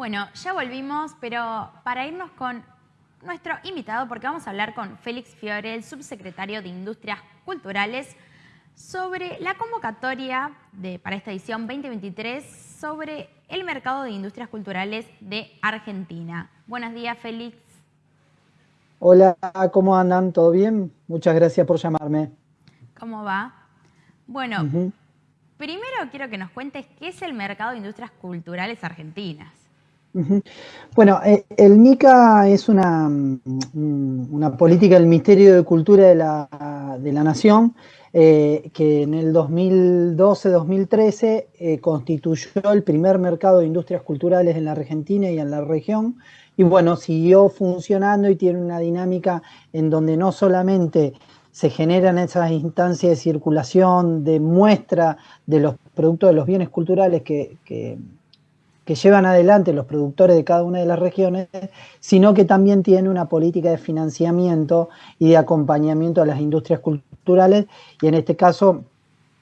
Bueno, ya volvimos, pero para irnos con nuestro invitado, porque vamos a hablar con Félix Fiore, el subsecretario de Industrias Culturales, sobre la convocatoria de, para esta edición 2023 sobre el mercado de industrias culturales de Argentina. Buenos días, Félix. Hola, ¿cómo andan? ¿Todo bien? Muchas gracias por llamarme. ¿Cómo va? Bueno, primero quiero que nos cuentes qué es el mercado de industrias culturales argentinas. Bueno, eh, el MICA es una, mm, una, política del Ministerio de Cultura de la, de la Nación eh, que en el 2012-2013 eh, constituyó el primer mercado de industrias culturales en la Argentina y en la región. Y bueno, siguió funcionando y tiene una dinámica en donde no solamente se generan esas instancias de circulación, de muestra de los productos de los bienes culturales que que llevan adelante los productores de cada una de las regiones, sino que también tiene una política de financiamiento y de acompañamiento a las industrias culturales. Y en este caso,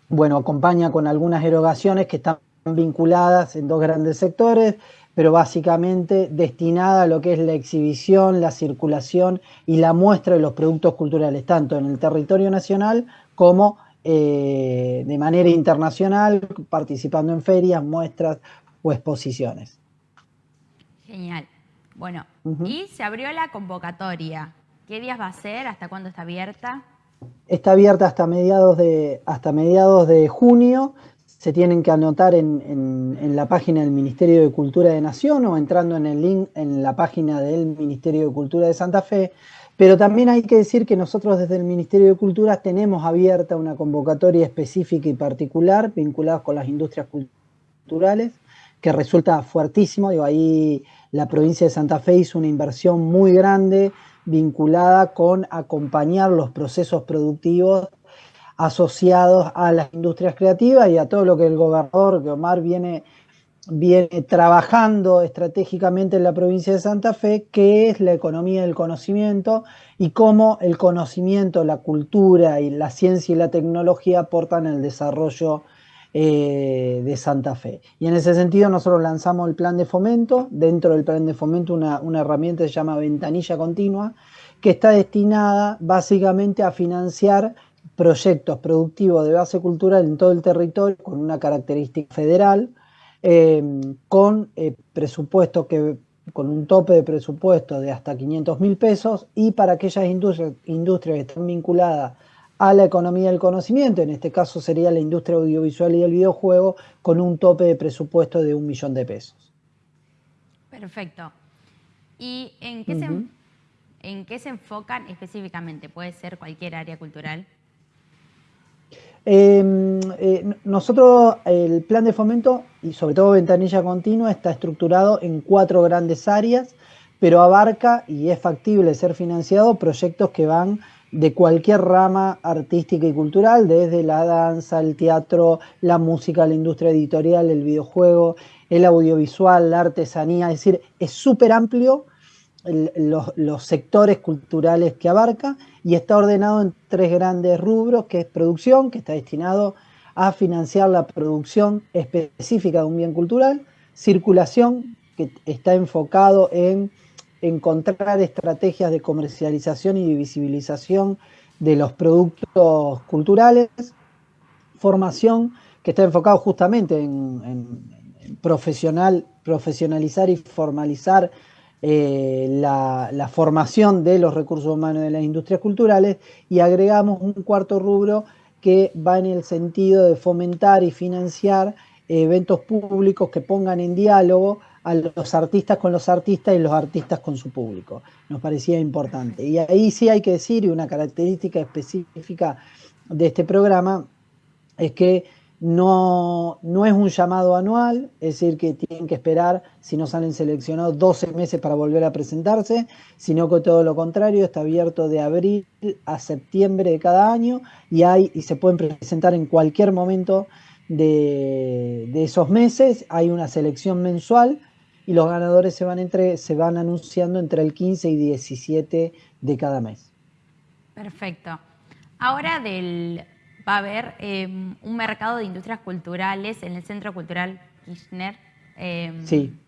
bueno, acompaña con algunas erogaciones que están vinculadas en dos grandes sectores, pero básicamente destinada a lo que es la exhibición, la circulación y la muestra de los productos culturales, tanto en el territorio nacional como eh, de manera internacional, participando en ferias, muestras, o exposiciones. Genial. Bueno, y se abrió la convocatoria. ¿Qué días va a ser? ¿Hasta cuándo está abierta? Está abierta hasta mediados de, hasta mediados de junio. Se tienen que anotar en, la página del Ministerio de Cultura de Nación o entrando en el link en la página del Ministerio de Cultura de Santa Fe. Pero también hay que decir que nosotros desde el Ministerio de Cultura tenemos abierta una convocatoria específica y particular vinculada con las industrias culturales que resulta fuertísimo. Digo, ahí la provincia de Santa Fe hizo una inversión muy grande vinculada con acompañar los procesos productivos asociados a las industrias creativas y a todo lo que el gobernador, que Omar viene, viene trabajando estratégicamente en la provincia de Santa Fe, que es la economía del conocimiento y cómo el conocimiento, la cultura y la ciencia y la tecnología aportan el desarrollo eh, de Santa Fe. Y en ese sentido nosotros lanzamos el plan de fomento, dentro del plan de fomento una, herramienta que se llama ventanilla continua, que está destinada básicamente a financiar proyectos productivos de base cultural en todo el territorio con una característica federal, eh, con eh, presupuesto que con un tope de presupuesto de hasta 500 mil pesos y para aquellas industrias, industrias que están vinculadas a la economía del conocimiento, en este caso sería la industria audiovisual y el videojuego, con un tope de presupuesto de un millón de pesos. Perfecto. ¿Y en qué, se, enfocan específicamente? ¿Puede ser cualquier área cultural? Em, eh, nosotros, el plan de fomento y sobre todo ventanilla continua está estructurado en cuatro grandes áreas, pero abarca y es factible ser financiado proyectos que van de cualquier rama artística y cultural, desde la danza, el teatro, la música, la industria editorial, el videojuego, el audiovisual, la artesanía, es decir, es súper amplio los, sectores culturales que abarca y está ordenado en tres grandes rubros, que es producción, que está destinado a financiar la producción específica de un bien cultural, circulación, que está enfocado en encontrar estrategias de comercialización y de visibilización de los productos culturales, formación que está enfocado justamente en, profesional, profesionalizar y formalizar eh, la, la, formación de los recursos humanos de las industrias culturales y agregamos un cuarto rubro que va en el sentido de fomentar y financiar eventos públicos que pongan en diálogo a los artistas con los artistas y los artistas con su público. Nos parecía importante. Y ahí sí hay que decir, y una característica específica de este programa, es que no, no es un llamado anual, es decir, que tienen que esperar, si no salen seleccionados, 12 meses para volver a presentarse, sino que todo lo contrario, está abierto de abril a septiembre de cada año y, hay, y se pueden presentar en cualquier momento de, de esos meses. Hay una selección mensual y los ganadores se van, entre, se van anunciando entre el 15 y 17 de cada mes. Perfecto. Ahora del, va a haber em, un mercado de industrias culturales en el Centro Cultural Kirchner. Em, sí.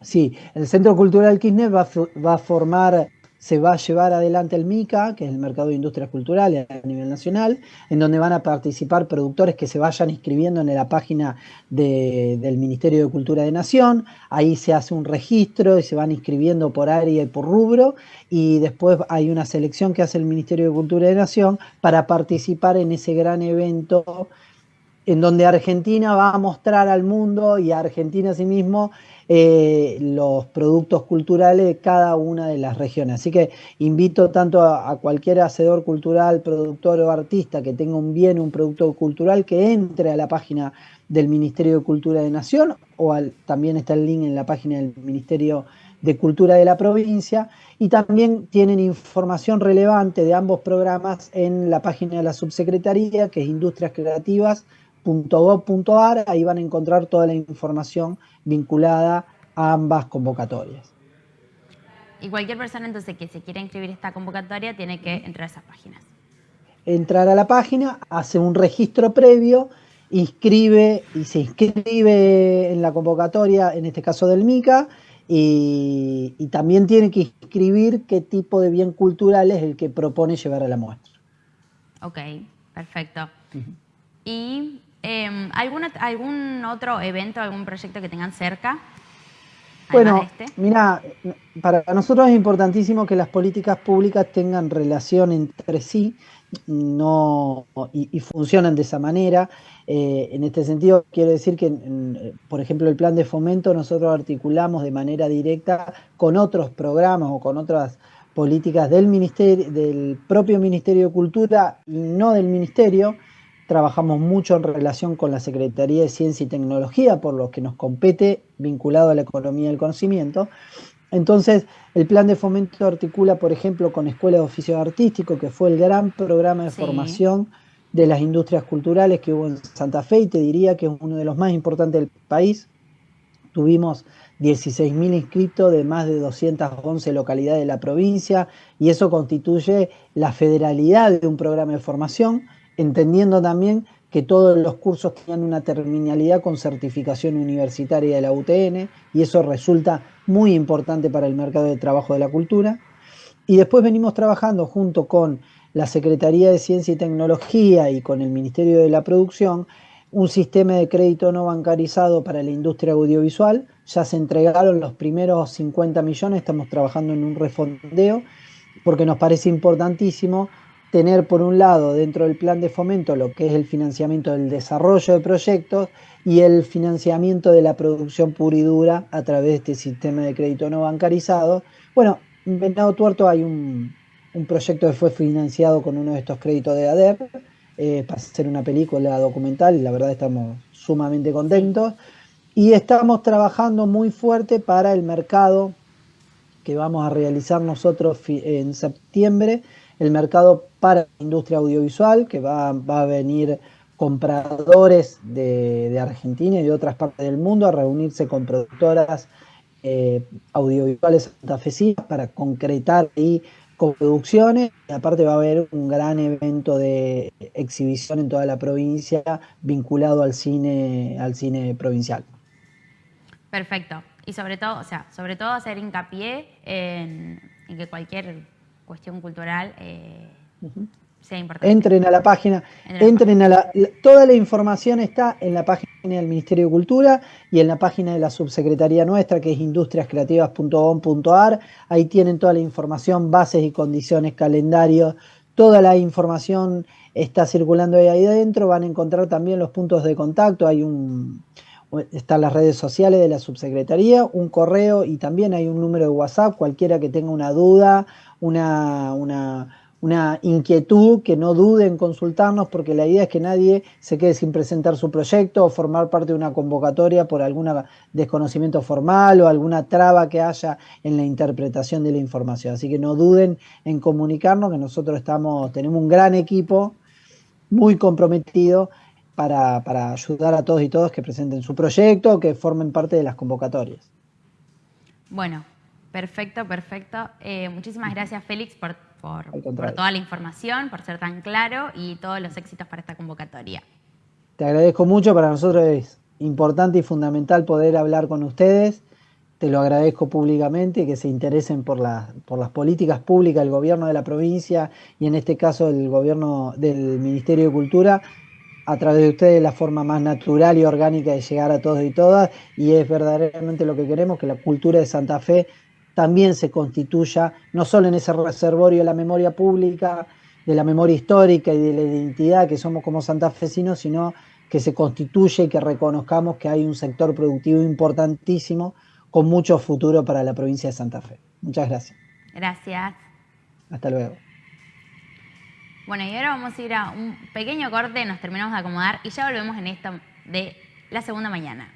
Sí, el Centro Cultural Kirchner va, va a formar se va a llevar adelante el MICA, que es el Mercado de Industrias Culturales a nivel nacional, en donde van a participar productores que se vayan inscribiendo en la página del Ministerio de Cultura de Nación. Ahí se hace un registro y se van inscribiendo por área y por rubro. Y después hay una selección que hace el Ministerio de Cultura de Nación para participar en ese gran evento en donde Argentina va a mostrar al mundo y a Argentina a sí mismo eh, los productos culturales de cada una de las regiones. Así que invito tanto a, cualquier hacedor cultural, productor o artista que tenga un bien, un producto cultural, que entre a la página del Ministerio de Cultura de Nación o también está el link en la página del Ministerio de Cultura de la provincia y también tienen información relevante de ambos programas en la página de la subsecretaría que es Industrias Creativas .gov.ar, ahí van a encontrar toda la información vinculada a ambas convocatorias. Y cualquier persona entonces que se quiera inscribir esta convocatoria tiene que entrar a esas páginas. Entrar a la página, hace un registro previo, inscribe y se inscribe en la convocatoria, en este caso del MICA, y, también tiene que inscribir qué tipo de bien cultural es el que propone llevar a la muestra. Ok, perfecto. Y Em, ¿Algún otro evento, algún proyecto que tengan cerca? Bueno, este? mira, para nosotros es importantísimo que las políticas públicas tengan relación entre sí no, y, funcionan de esa manera. Eh, en este sentido, quiero decir que, por ejemplo, el plan de fomento nosotros articulamos de manera directa con otros programas o con otras políticas del, ministerio, del propio Ministerio de Cultura y no del Ministerio trabajamos mucho en relación con la Secretaría de Ciencia y Tecnología, por lo que nos compete vinculado a la economía del conocimiento. Entonces, el plan de fomento articula, por ejemplo, con Escuela de Oficios Artísticos, que fue el gran programa de formación de las industrias culturales que hubo en Santa Fe, y te diría que es uno de los más importantes del país. Tuvimos 16.000 inscritos de más de 211 localidades de la provincia, y eso constituye la federalidad de un programa de formación entendiendo también que todos los cursos tenían una terminalidad con certificación universitaria de la UTN y eso resulta muy importante para el mercado de trabajo de la cultura. Y después venimos trabajando junto con la Secretaría de Ciencia y Tecnología y con el Ministerio de la Producción un sistema de crédito no bancarizado para la industria audiovisual. Ya se entregaron los primeros 50 millones, estamos trabajando en un refondeo porque nos parece importantísimo tener por un lado dentro del plan de fomento lo que es el financiamiento del desarrollo de proyectos y el financiamiento de la producción pura y dura a través de este sistema de crédito no bancarizado. Bueno, en Venado Tuerto hay un, proyecto que fue financiado con uno de estos créditos de ADER eh, para hacer una película documental y la verdad estamos sumamente contentos. Y estamos trabajando muy fuerte para el mercado que vamos a realizar nosotros en septiembre, el mercado para la industria audiovisual, que va, a venir compradores de, Argentina y de otras partes del mundo a reunirse con productoras eh, audiovisuales santafesinas para concretar ahí producciones y aparte va a haber un gran evento de exhibición en toda la provincia vinculado al cine al cine provincial. Perfecto. Y sobre todo, o sea, sobre todo hacer hincapié en que cualquier cuestión cultural eh, sea importante. Entren a la página, entren a la, toda la información está en la página del Ministerio de Cultura y en la página de la subsecretaría nuestra que es industriascreativas.com.ar. Ahí tienen toda la información, bases y condiciones, calendario, toda la información está circulando ahí adentro. Van a encontrar también los puntos de contacto. Hay un están las redes sociales de la subsecretaría, un correo y también hay un número de WhatsApp, cualquiera que tenga una duda una, una, inquietud, que no dude en consultarnos, porque la idea es que nadie se quede sin presentar su proyecto o formar parte de una convocatoria por algún desconocimiento formal o alguna traba que haya en la interpretación de la información. Así que no duden en comunicarnos, que nosotros estamos, tenemos un gran equipo muy comprometido para, para ayudar a todos y todas que presenten su proyecto o que formen parte de las convocatorias. Bueno, Perfecto, perfecto. Eh, muchísimas gracias, Félix, por, toda la información, por ser tan claro y todos los éxitos para esta convocatoria. Te agradezco mucho, para nosotros es importante y fundamental poder hablar con ustedes. Te lo agradezco públicamente, que se interesen por, por las políticas públicas del gobierno de la provincia y en este caso el gobierno del Ministerio de Cultura, a través de ustedes la forma más natural y orgánica de llegar a todos y todas. Y es verdaderamente lo que queremos, que la cultura de Santa Fe también se constituya, no solo en ese reservorio de la memoria pública, de la memoria histórica y de la identidad que somos como santafesinos, sino que se constituye y que reconozcamos que hay un sector productivo importantísimo con mucho futuro para la provincia de Santa Fe. Muchas gracias. Gracias. Hasta luego. Bueno, y ahora vamos a ir a un pequeño corte, nos terminamos de acomodar y ya volvemos en esto de la segunda mañana.